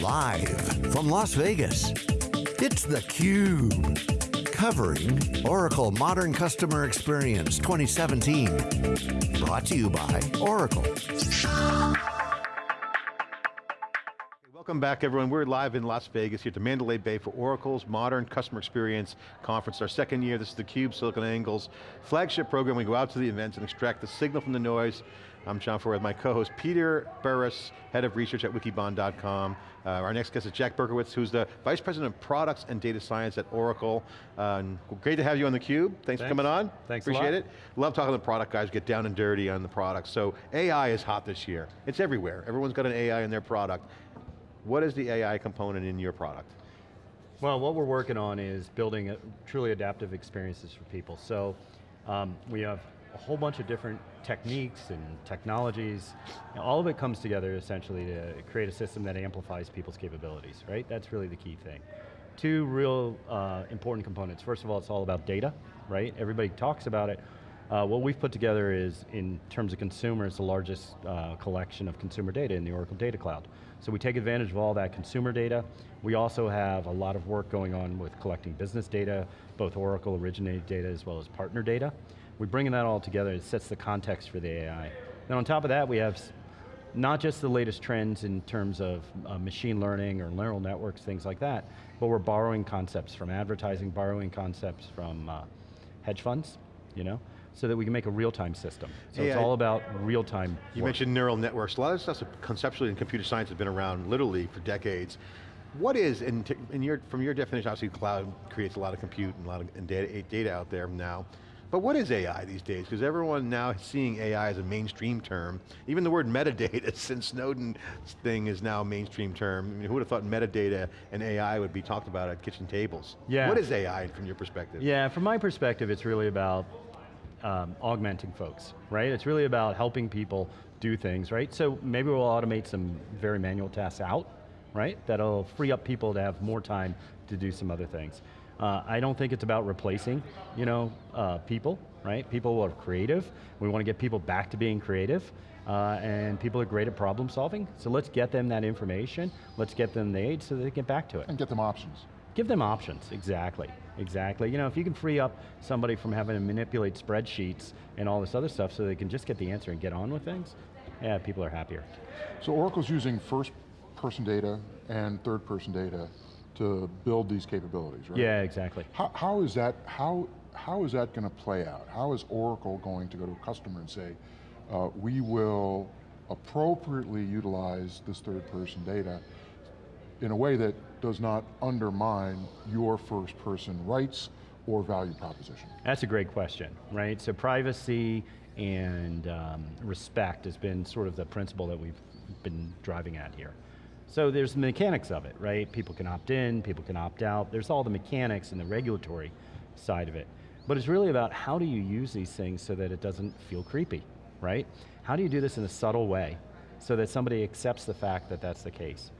Live from Las Vegas, it's theCUBE. Covering Oracle Modern Customer Experience 2017. Brought to you by Oracle. Welcome back everyone. We're live in Las Vegas here the Mandalay Bay for Oracle's Modern Customer Experience Conference. Our second year, this is theCUBE, SiliconANGLE's flagship program. We go out to the events and extract the signal from the noise. I'm John Furrier with my co-host Peter Burris, Head of Research at Wikibon.com. Uh, our next guest is Jack Berkowitz, who's the Vice President of Products and Data Science at Oracle. Uh, great to have you on theCUBE. Thanks, Thanks for coming on. Thanks Appreciate it. Love talking to the product guys, get down and dirty on the products. So AI is hot this year. It's everywhere. Everyone's got an AI in their product. What is the AI component in your product? Well, what we're working on is building a, truly adaptive experiences for people. So um, we have a whole bunch of different techniques and technologies. all of it comes together essentially to create a system that amplifies people's capabilities, right? That's really the key thing. Two real uh, important components. First of all, it's all about data, right? Everybody talks about it, uh, what we've put together is, in terms of consumers, the largest uh, collection of consumer data in the Oracle Data Cloud. So we take advantage of all that consumer data. We also have a lot of work going on with collecting business data, both Oracle originated data as well as partner data. We're bringing that all together, it sets the context for the AI. Then on top of that, we have not just the latest trends in terms of uh, machine learning or neural networks, things like that, but we're borrowing concepts from advertising, borrowing concepts from uh, hedge funds, you know? so that we can make a real-time system. So it's all about real-time You mentioned neural networks. A lot of stuff conceptually in computer science has been around literally for decades. What is, in, in your, from your definition, obviously cloud creates a lot of compute and a lot of data, data out there now. But what is AI these days? Because everyone now is seeing AI as a mainstream term. Even the word metadata since Snowden thing is now a mainstream term. I mean, who would have thought metadata and AI would be talked about at kitchen tables? Yeah. What is AI from your perspective? Yeah, from my perspective, it's really about um, augmenting folks, right? It's really about helping people do things, right? So maybe we'll automate some very manual tasks out, right? That'll free up people to have more time to do some other things. Uh, I don't think it's about replacing, you know, uh, people, right? People are creative. We want to get people back to being creative. Uh, and people are great at problem solving, so let's get them that information, let's get them the aid so they can get back to it. And get them options. Give them options, exactly, exactly. You know, if you can free up somebody from having to manipulate spreadsheets and all this other stuff so they can just get the answer and get on with things, yeah, people are happier. So Oracle's using first person data and third person data to build these capabilities, right? Yeah, exactly. How, how is that, how, how is that going to play out? How is Oracle going to go to a customer and say, uh, we will appropriately utilize this third person data in a way that does not undermine your first person rights or value proposition? That's a great question, right? So privacy and um, respect has been sort of the principle that we've been driving at here. So there's the mechanics of it, right? People can opt in, people can opt out. There's all the mechanics and the regulatory side of it. But it's really about how do you use these things so that it doesn't feel creepy, right? How do you do this in a subtle way so that somebody accepts the fact that that's the case?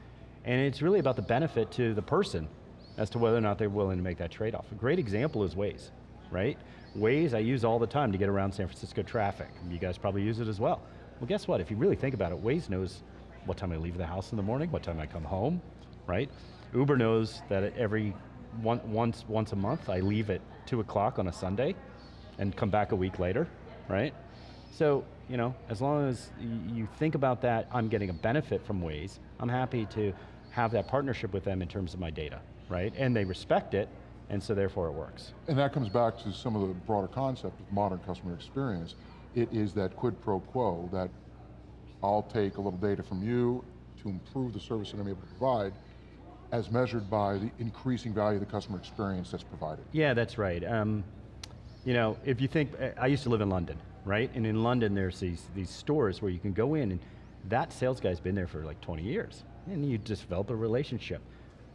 And it's really about the benefit to the person as to whether or not they're willing to make that trade-off. A great example is Waze, right? Waze I use all the time to get around San Francisco traffic. You guys probably use it as well. Well guess what, if you really think about it, Waze knows what time I leave the house in the morning, what time I come home, right? Uber knows that every one, once, once a month I leave at two o'clock on a Sunday and come back a week later, right? So, you know, as long as you think about that, I'm getting a benefit from Waze, I'm happy to have that partnership with them in terms of my data, right? And they respect it, and so therefore it works. And that comes back to some of the broader concept of modern customer experience. It is that quid pro quo, that I'll take a little data from you to improve the service that I'm able to provide, as measured by the increasing value of the customer experience that's provided. Yeah, that's right. Um, you know, if you think, I used to live in London, right? And in London there's these, these stores where you can go in and that sales guy's been there for like 20 years. And you just develop a relationship.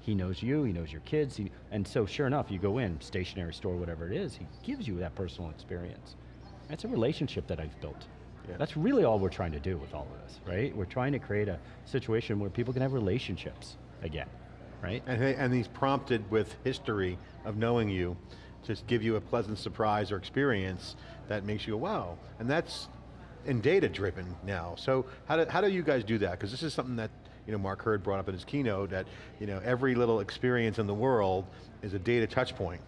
He knows you, he knows your kids, he, and so sure enough, you go in, stationery store, whatever it is, he gives you that personal experience. That's a relationship that I've built. Yeah. That's really all we're trying to do with all of this, right? We're trying to create a situation where people can have relationships again, right? And, and he's prompted with history of knowing you, just give you a pleasant surprise or experience that makes you go, wow. And that's in data driven now. So how do, how do you guys do that? Because this is something that you know, Mark Hurd brought up in his keynote that, you know, every little experience in the world is a data touch point.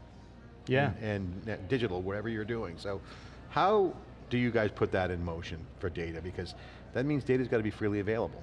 Yeah. And, and digital, whatever you're doing. So how do you guys put that in motion for data? Because that means data's got to be freely available.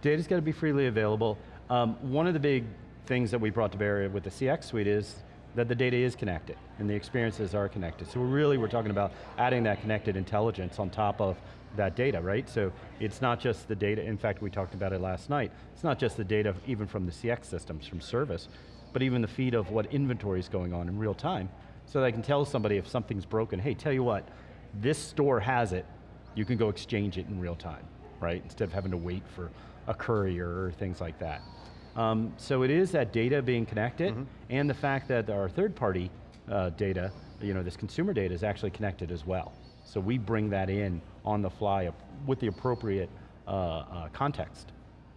Data's got to be freely available. Um, one of the big things that we brought to bear with the CX suite is that the data is connected and the experiences are connected. So we're really we're talking about adding that connected intelligence on top of that data, right? So it's not just the data, in fact we talked about it last night, it's not just the data even from the CX systems, from service, but even the feed of what inventory is going on in real time. So that I can tell somebody if something's broken, hey, tell you what, this store has it, you can go exchange it in real time, right? Instead of having to wait for a courier or things like that. Um, so it is that data being connected Mm-hmm. and the fact that our third party uh, data, you know, this consumer data is actually connected as well. So we bring that in on the fly with the appropriate uh, uh, context.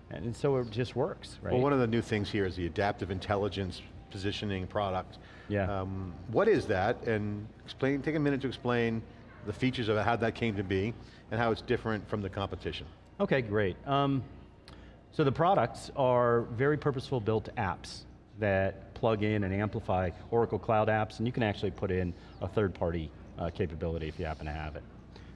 And, and so it just works, right? Well, one of the new things here is the adaptive intelligence positioning product. Yeah. Um, what is that? And explain, take a minute to explain the features of how that came to be, and how it's different from the competition. Okay, great. Um, so the products are very purposeful built apps that plug in and amplify Oracle Cloud apps, and you can actually put in a third-party uh, capability if you happen to have it.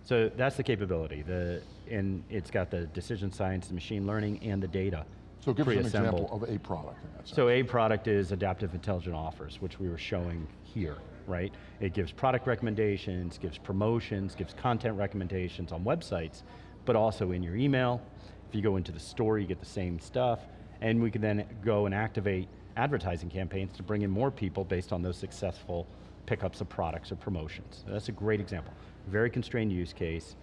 So that's the capability, the, and it's got the decision science, the machine learning, and the data So give us an example of a product in that. So a product is Adaptive Intelligent Offers, which we were showing here, right? It gives product recommendations, gives promotions, gives content recommendations on websites, but also in your email. If you go into the store, you get the same stuff, and we can then go and activate advertising campaigns to bring in more people based on those successful pickups of products or promotions. That's a great example. Very constrained use case,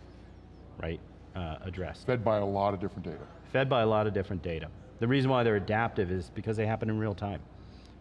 right, uh, addressed Fed by a lot of different data. fed by a lot of different data. The reason why they're adaptive is because they happen in real time.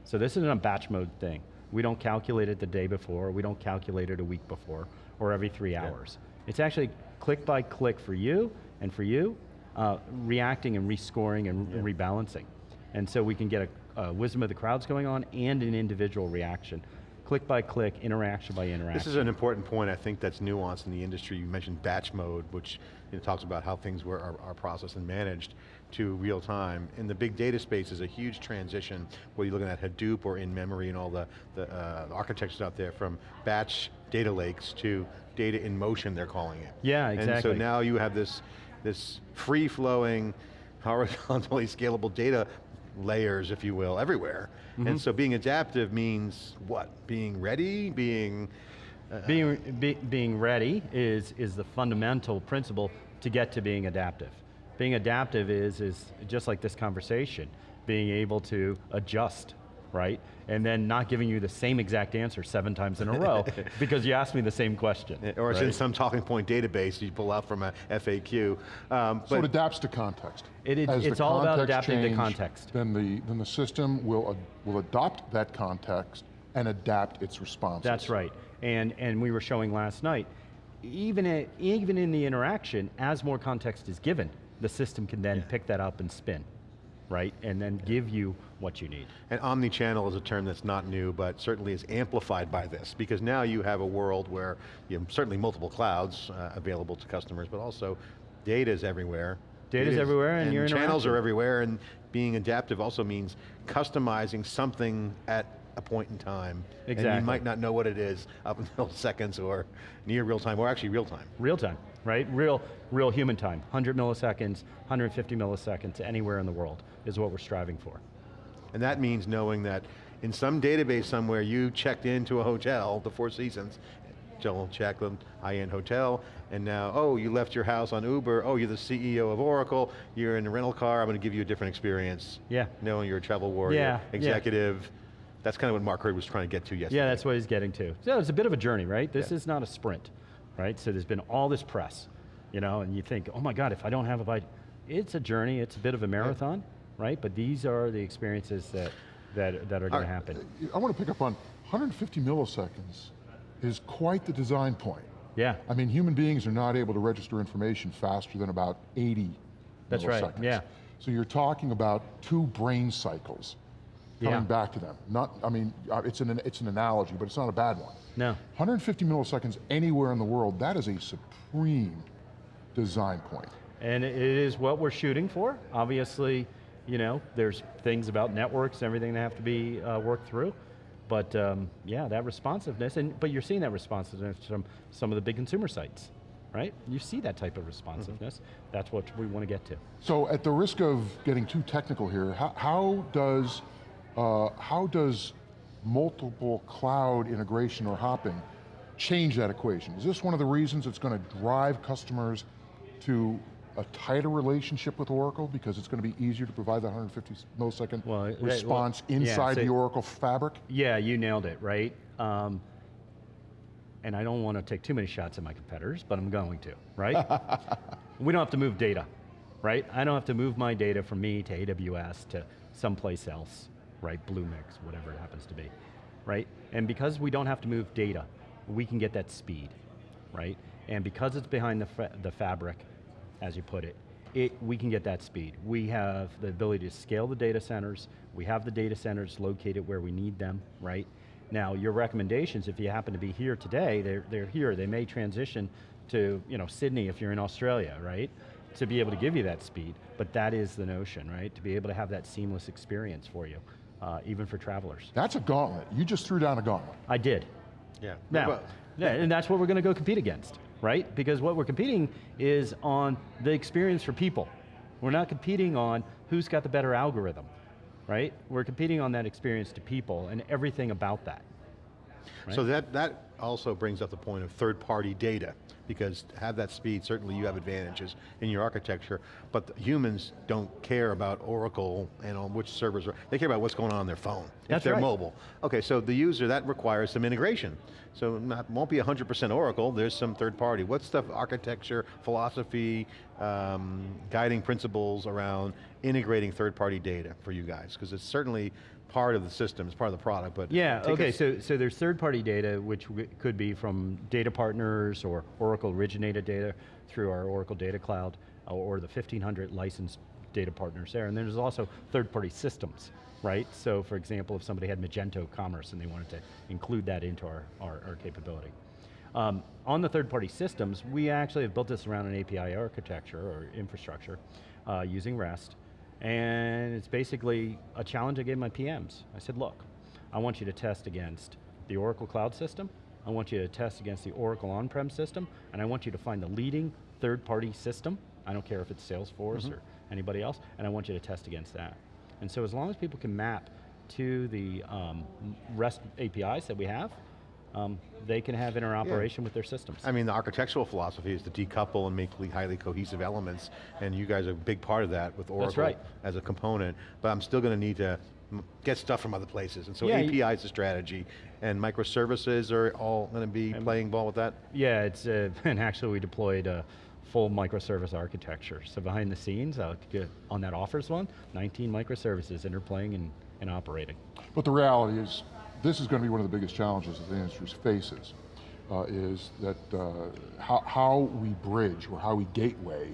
So this isn't a batch mode thing. We don't calculate it the day before, we don't calculate it a week before, or every three hours. It's actually click by click for you, and for you, uh, reacting and rescoring and rebalancing. And so we can get a, a wisdom of the crowds going on and an individual reaction. Click by click, interaction by interaction. This is an important point, I think that's nuanced in the industry. You mentioned batch mode, which you know, talks about how things were, are, are processed and managed to real time. In the big data space is a huge transition, whether you're looking at Hadoop or in-memory and all the, the uh, architectures out there from batch data lakes to data in motion, they're calling it. Yeah, exactly. And so now you have this, this free-flowing, horizontally scalable data layers, if you will, everywhere. Mm-hmm. And so being adaptive means what? Being ready, being, Being, be, being ready is, is the fundamental principle to get to being adaptive. Being adaptive is, is just like this conversation, being able to adjust, right? And then not giving you the same exact answer seven times in a row because you asked me the same question. or it's in some talking point database you pull out from a FAQ. Um, So it adapts to context. It is- As the it's all about context adapting to context. Then the, then the system will, ad- will adopt that context and adapt its responses. That's right. And, and we were showing last night, even, i- even in the interaction, as more context is given, the system can then pick that up and spin, right? And then give you what you need. and omni-channel is a term that's not new, but certainly is amplified by this, because now you have a world where you have certainly multiple clouds uh, available to customers, but also data is everywhere. Data's Data is- everywhere and your channels are everywhere, and being adaptive also means customizing something at a point in time. And Exactly. you might not know what it is up until seconds or near real time, or actually real time. Real time, right? Real, real human time. 100 milliseconds, 150 milliseconds, anywhere in the world is what we're striving for. And that means knowing that in some database somewhere you checked into a hotel, the Four Seasons, Joel Jacqueline, high-end hotel, and now, oh, you left your house on Uber, oh, you're the CEO of Oracle, you're in a rental car, I'm going to give you a different experience. Yeah. Knowing you're a travel warrior, Yeah, yeah. That's kind of what Mark Hurd was trying to get to yesterday. Yeah, that's what he's getting to. So it's a bit of a journey, right? This Yeah. is not a sprint, right? So there's been all this press, you know, and you think, oh my God, if I don't have a bite, it's a journey, it's a bit of a marathon, right? But these are the experiences that, that, that are going to happen. I want to pick up on 150 milliseconds is quite the design point. Yeah, I mean, human beings are not able to register information faster than about 80 That's right, yeah. So you're talking about two brain cycles coming Yeah. back to them. Not, I mean, uh, it's an, it's an analogy, but it's not a bad one. no, 150 milliseconds anywhere in the world, that is a supreme design point. And it is what we're shooting for. Obviously, you know, there's things about networks and everything that have to be uh, worked through. But um, yeah, that responsiveness, and but you're seeing that responsiveness from some of the big consumer sites, right? You see that type of responsiveness. That's what we want to get to. So at the risk of getting too technical here, how, how does, uh, how does multiple cloud integration or hopping change that equation? Is this one of the reasons it's going to drive customers to a tighter relationship with Oracle because it's going to be easier to provide that 150 millisecond Well, right, well, response yeah, inside so- the Oracle fabric? Yeah, you nailed it, right? Um, and I don't want to take too many shots at my competitors, but I'm going to, right? we don't have to move data, right? I don't have to move my data from me to AWS to someplace else, right? Bluemix, whatever it happens to be, right? And because we don't have to move data, we can get that speed, right? And because it's behind the, fa the fabric, as you put it, it, we can get that speed. We have the ability to scale the data centers, we have the data centers located where we need them, right? Now, your recommendations, if you happen to be here today, they're, they're here, they may transition to you know, Sydney if you're in Australia, right? To be able to give you that speed, but that is the notion, right? To be able to have that seamless experience for you, uh, even for travelers. That's a gauntlet. You just threw down a gauntlet. I did, Yeah. now, yeah, and that's what we're going to go compete against, right? Because what we're competing is on the experience for people. We're not competing on who's got the better algorithm, right? We're competing on that experience to people and everything about that. So that, that also brings up the point of third-party data, because to have that speed, certainly you have advantages in your architecture, but humans don't care about Oracle and on which servers are, they care about what's going on on their phone, if they're right. mobile. Okay, so the user, that requires some integration. So not, won't be 100% Oracle, there's some third party. What's the architecture, philosophy, um, guiding principles around integrating third-party data for you guys? Because it's certainly part of the system, it's part of the product, but Yeah, okay, so, so there's third-party data, which could be from data partners or Oracle originated data through our Oracle Data Cloud, uh, or the 1,500 licensed data partners there. And then there's also third-party systems, right? So for example, if somebody had Magento Commerce and they wanted to include that into our, our, our capability. Um, on the third-party systems, we actually have built this around an API architecture or infrastructure uh, using REST, and it's basically a challenge I gave my PMs. I said, look, I want you to test against the Oracle Cloud System, I want you to test against the Oracle on-prem system, and I want you to find the leading third-party system, I don't care if it's Salesforce or anybody else, and I want you to test against that. And so as long as people can map to the um, REST APIs that we have, um, they can have interoperation with their systems. I mean, the architectural philosophy is to decouple and make highly cohesive elements, and you guys are a big part of that with Oracle right. as a component, but I'm still going to need to get stuff from other places, and so Yeah, API is the strategy, and microservices are all going to be playing ball with that? Yeah, it's, uh, and actually we deployed a full microservice architecture. So behind the scenes, uh, on that offers one, 19 microservices interplaying and, and operating. But the reality is, this is going to be one of the biggest challenges that the industry faces, uh, is that uh, how, how we bridge or how we gateway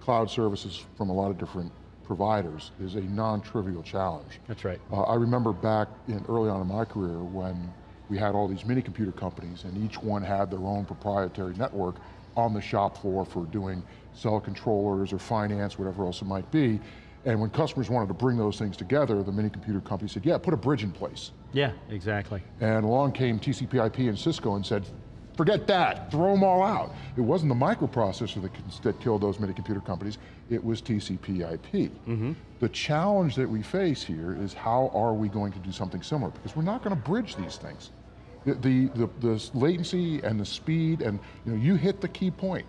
cloud services from a lot of different providers is a non-trivial challenge. That's right. Uh, I remember back in early on in my career when we had all these mini computer companies and each one had their own proprietary network on the shop floor for doing cell controllers or finance, whatever else it might be. And when customers wanted to bring those things together, the mini computer company said, yeah, put a bridge in place. Yeah, exactly. And along came TCP IP and Cisco and said, forget that, throw them all out. It wasn't the microprocessor that, that killed those mini computer companies, it was TCP IP. Mm-hmm. The challenge that we face here is how are we going to do something similar? Because we're not going to bridge these things. The, the, the, the latency and the speed and you know, you hit the key point.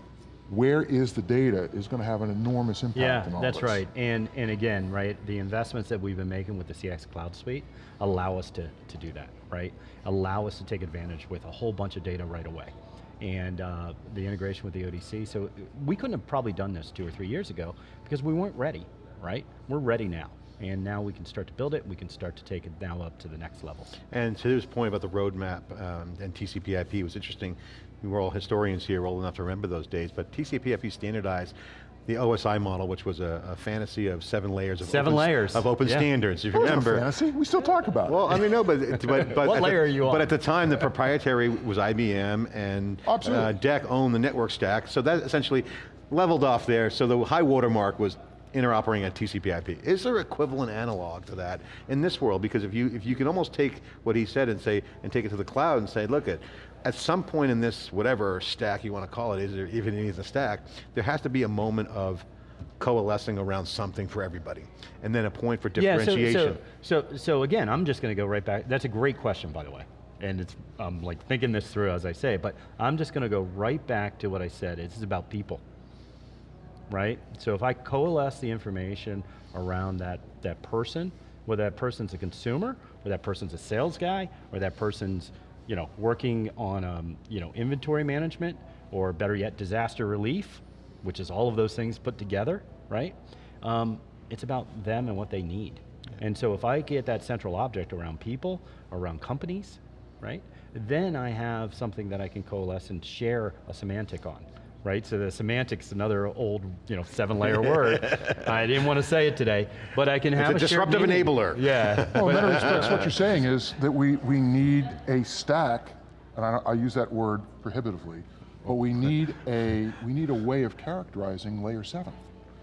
Where is the data is going to have an enormous impact Yeah, on all that's this. right. And, and again, right, the investments that we've been making with the CX Cloud Suite allow us to, to do that, right? Allow us to take advantage with a whole bunch of data right away. And uh, the integration with the ODC, so we couldn't have probably done this two or three years ago because we weren't ready, right? We're ready now. And now we can start to build it, we can start to take it now up to the next level. And to this point about the roadmap um, and TCP IP, it was interesting, we were all historians here, old enough to remember those days, but TCP IP standardized the OSI model, which was a, a fantasy of seven layers of Seven open, layers, of open yeah. standards. If That you wasn't a remember, fantasy. We still talk about it. Well, I mean, no, but but, but What at the- are you on? But at the time, the proprietary was IBM, and uh, DEC owned the network stack. So that essentially, leveled off there, so the high watermark was interoperating at TCP IP. Is there an equivalent analog to that in this world? Because if you, if you can almost take what he said and say, and take it to the cloud and say, look at, at some point in this, whatever stack you want to call it, is there even is a stack, there has to be a moment of coalescing around something for everybody. And then a point for differentiation. Yeah, so, so, so, so again, I'm just going to go right back, that's a great question by the way. And it's, I'm like thinking this through as I say it, but I'm just going to go right back to what I said, it's about people. Right? So if I coalesce the information around that, that person, whether that person's a consumer, or that person's a sales guy, or that person's you know, working on um, you know, inventory management, or better yet, disaster relief, which is all of those things put together, right? Um, it's about them and what they need. And so if I get that central object around people, around companies, right? Then I have something that I can coalesce and share a semantic on. Right, so the semantics, another old, you know, seven-layer word. I didn't want to say it today, but I can have it's a, a disruptive enabler. Yeah. Well, in many respects, what you're saying is that we, we need a stack, and I, I use that word prohibitively, but we need a we need a way of characterizing layer seven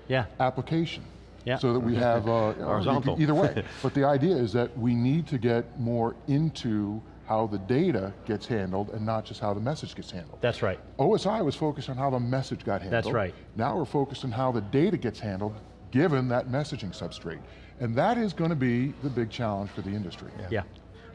yeah. application. Yeah. So that we have uh, Horizontal. Either way, but the idea is that we need to get more into how the data gets handled and not just how the message gets handled. That's right. OSI was focused on how the message got handled. That's right. Now we're focused on how the data gets handled given that messaging substrate. And that is going to be the big challenge for the industry. Yeah.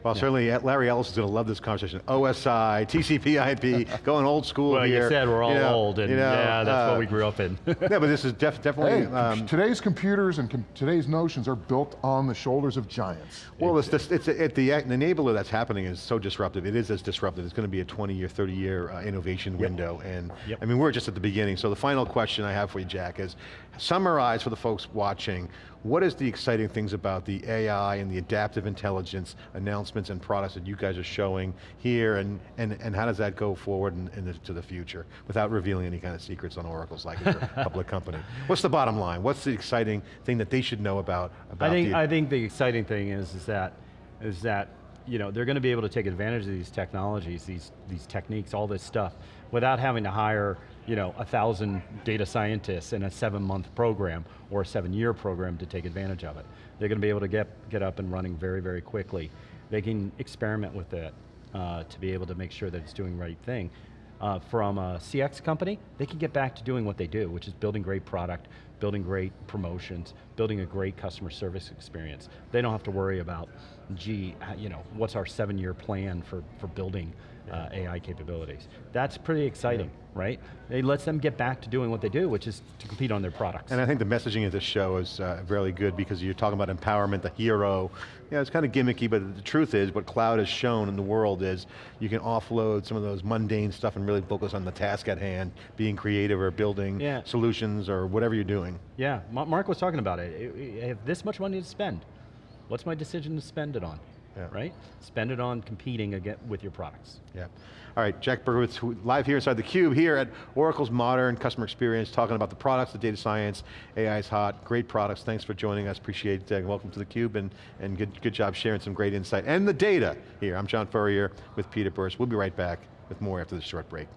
Well, certainly uh, Larry Ellison is going to love this conversation. OSI, TCP IP, going old school Well, here. you said we're all know, old, and you know, yeah, that's uh, what we grew up in. yeah, but this is def definitely, Hey, um, today's computers and com today's notions are built on the shoulders of giants. well, it's, just, it's it, the enabler that's happening is so disruptive. It is as disruptive. It's going to be a 20 year, 30 year uh, innovation window. And Yep. I mean, we're just at the beginning. So the final question I have for you, Jack, is summarize for the folks watching, what is the exciting things about the AI and the adaptive intelligence announcements and products that you guys are showing here, and, and, and how does that go forward in, in the, to the future, without revealing any kind of secrets on Oracle's like a public company? What's the bottom line? What's the exciting thing that they should know about, about I think, the, I think the exciting thing is, is that, is that you know, they're going to be able to take advantage of these technologies, these, these techniques, all this stuff, without having to hire you know, a thousand data scientists in a seven month program or a seven year program to take advantage of it. They're going to be able to get, get up and running very, very quickly. They can experiment with it uh, to be able to make sure that it's doing the right thing. Uh, from a CX company, they can get back to doing what they do, which is building great product, building great promotions, building a great customer service experience. They don't have to worry about, gee, uh, you know, what's our seven-year plan for, for building uh, AI capabilities. That's pretty exciting, right? It lets them get back to doing what they do, which is to compete on their products. And I think the messaging of this show is uh, really good because you're talking about empowerment, the hero. Yeah, it's kind of gimmicky, but the truth is, what cloud has shown in the world is you can offload some of those mundane stuff and really focus on the task at hand, being creative or building Yeah. solutions or whatever you're doing. Yeah, Mark was talking about it. I have this much money to spend. What's my decision to spend it on? Yeah. Right? Spend it on competing again with your products. Yeah. All right, Jack Berkowitz, who- live here inside theCUBE here at Oracle's Modern Customer Experience, talking about the products, the data science, AI is hot, great products. Thanks for joining us, appreciate it. Uh, welcome to theCUBE and, and good, good job sharing some great insight. And the data here. I'm John Furrier with Peter Burris. We'll be right back with more after this short break.